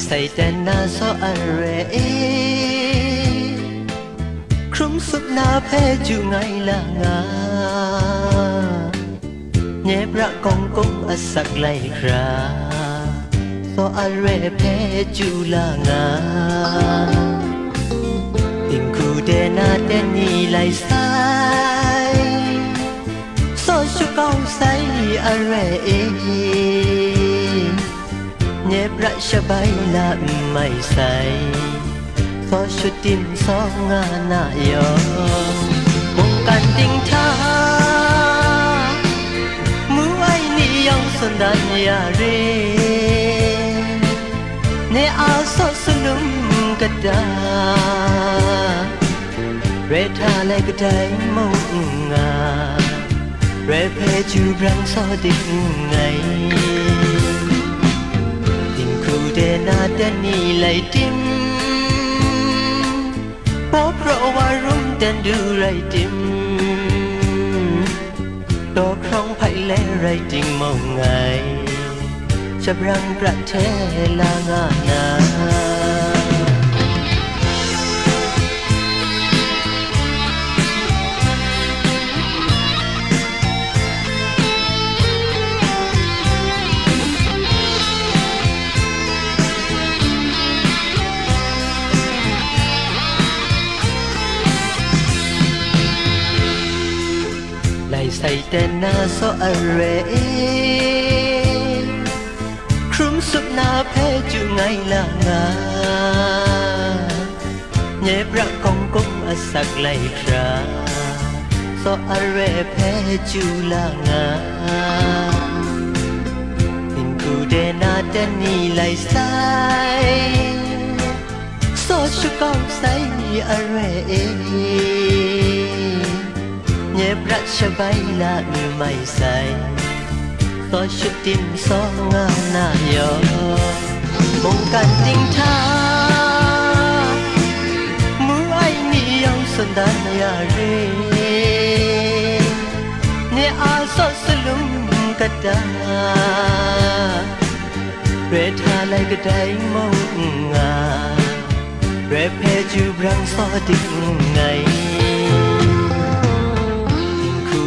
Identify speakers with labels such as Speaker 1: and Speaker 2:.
Speaker 1: Satan na so arre Krum sup na phe ju ngai la nga Nye bra kong kong asak lai kra So arre phe ju la nga Tim ku de na de ni lai sai So shu kong sai arre eh ประชบายละไม่ใส่ขอชุดติมสองงานนายอมงกันติงทามือไว้นี่ยองสนดันยาเรเนอาสอสนุมกระดาเรทาเลกระไดมงงาเรเพจูบรังสอดิงไง ดนีไหลติมเพราะเพราะว่ารุ่มเดนดูไรติมตัวครองไผ่และไรติงมองไงจะรังประเทศลางาน say tên na so are krum sup na phe chu ngay là nga nhẹ bra kong kong a sak lai ra. So are phe chu là nga tình cu de na den ni lại sai so chu kong sai บระชายละมือไม่ใส่ต่อชุดติมสองงาน้ายอมงกันติงท่ามือไอ้นี่ยังสันดานยาเรนี่ยอาสอสลุมกระดาเรทาไลกระไดมองงาเรเพจูบรังซอดิงไง